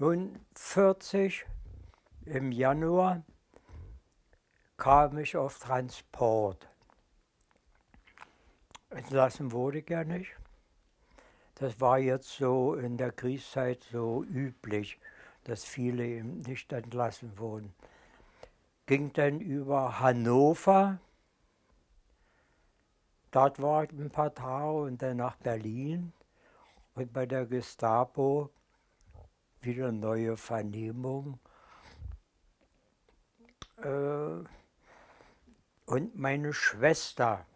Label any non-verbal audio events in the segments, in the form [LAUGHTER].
Nun, 40 im Januar kam ich auf Transport. Entlassen wurde ich ja nicht. Das war jetzt so in der Kriegszeit so üblich, dass viele eben nicht entlassen wurden. Ging dann über Hannover, dort war ich ein paar Tage und dann nach Berlin und bei der Gestapo wieder neue Vernehmungen. Äh, und meine Schwester,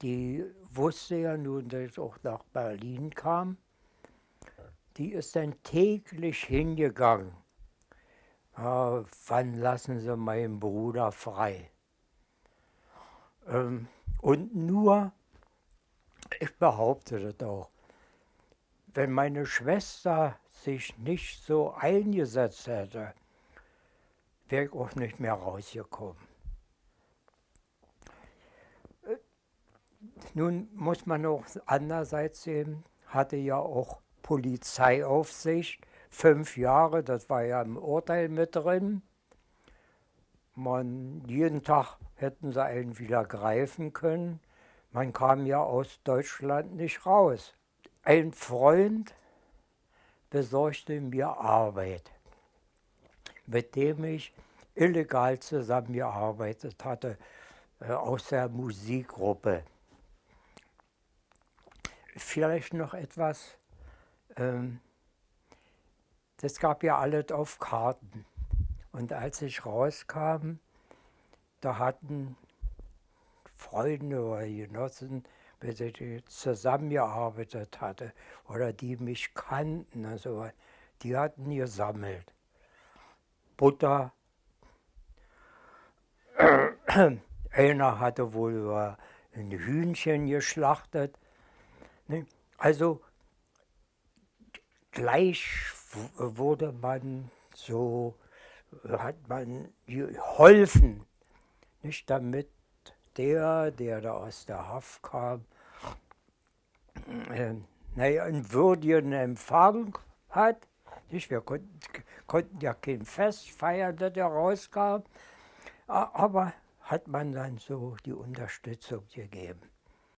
die wusste ja nun, dass ich auch nach Berlin kam, die ist dann täglich hingegangen. Ja, wann lassen Sie meinen Bruder frei? Ähm, und nur, ich behaupte das auch, wenn meine Schwester sich nicht so eingesetzt hätte, wäre ich auch nicht mehr rausgekommen. Nun muss man auch andererseits sehen, hatte ja auch Polizeiaufsicht, fünf Jahre, das war ja im Urteil mit drin. Man, jeden Tag hätten sie einen wieder greifen können. Man kam ja aus Deutschland nicht raus. Ein Freund besorgte mir Arbeit, mit dem ich illegal zusammengearbeitet hatte, äh, aus der Musikgruppe. Vielleicht noch etwas, ähm, das gab ja alles auf Karten. Und als ich rauskam, da hatten Freunde oder Genossen mit denen ich zusammengearbeitet hatte oder die mich kannten, also, die hatten gesammelt. Butter. [CLEARS THROAT] Einer hatte wohl ein Hühnchen geschlachtet. Ne? Also gleich wurde man so, hat man geholfen, nicht damit der, der da aus der Haft kam, äh, naja, einen würdigen Empfang hat. Nicht? Wir konnten, konnten ja kein Fest feiern, das er rauskam, aber hat man dann so die Unterstützung gegeben.